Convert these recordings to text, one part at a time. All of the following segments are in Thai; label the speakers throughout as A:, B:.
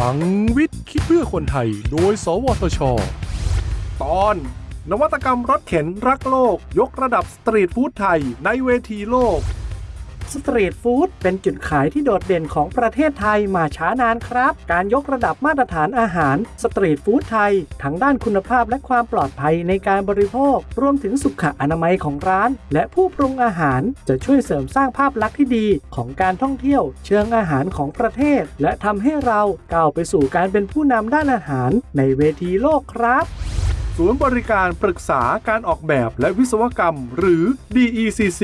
A: พลังวิทย์คิดเพื่อคนไทย โดย สวทช ตอน นวัตกรรมรถเข็นรักโลก ยกระดับสตรีทฟู้ดไทยในเวทีโลก
B: สตรีทฟู้ดเป็นจุดขายที่โดดเด่นของประเทศไทยมาช้านานครับ การยกระดับมาตรฐานอาหารสตรีทฟู้ดไทย ทั้งด้านคุณภาพและความปลอดภัยในการบริโภค รวมถึงสุขอนามัยของร้าน และผู้ปรุงอาหารจะช่วยเสริมสร้างภาพลักษณ์ที่ดีของการท่องเที่ยว เชิงอาหารของประเทศ และทำให้เราก้าวไปสู่การเป็นผู้นำด้านอาหารในเวทีโลกครับ
A: ศูนย์บริการปรึกษาการออกแบบและวิศวกรรม หรือ DECC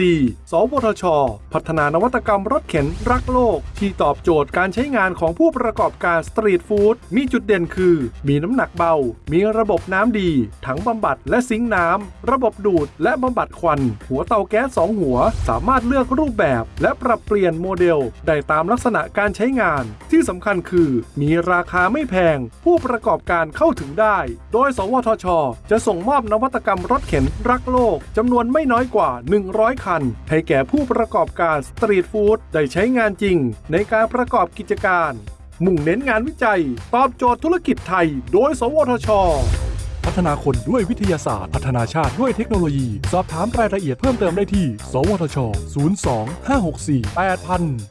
A: สวทช พัฒนานวัตกรรมรถเข็นรักโลก ที่ตอบโจทย์การใช้งานของผู้ประกอบการสตรีทฟู้ดมีจุดเด่นคือ มีน้ำหนักเบา มีระบบน้ำดี ถังบำบัดและซิงค์น้ำ ระบบดูดและบำบัดควัน หัวเตาแก๊ส2หัว สามารถเลือกรูปแบบ และปรับเปลี่ยนโมเดล ได้ตามลักษณะการใช้งาน ที่สำคัญคือ มีราคาไม่แพง ผู้ประกอบการเข้าถึงได้ โดย สวทชจะส่งมอบนวัตกรรมรถเข็นรักโลกจำนวนไม่น้อยกว่า 100 คัน ให้แก่ผู้ประกอบการสตรีทฟู้ดได้ใช้งานจริง ในการประกอบกิจการ มุ่งเน้นงานวิจัย ตอบโจทย์ธุรกิจไทย โดย สวทช พัฒนาคนด้วยวิทยาศาสตร์ พัฒนาชาติด้วยเทคโนโลยี สอบถามรายละเอียดเพิ่มเติมได้ที่ สวทช 02 564 8000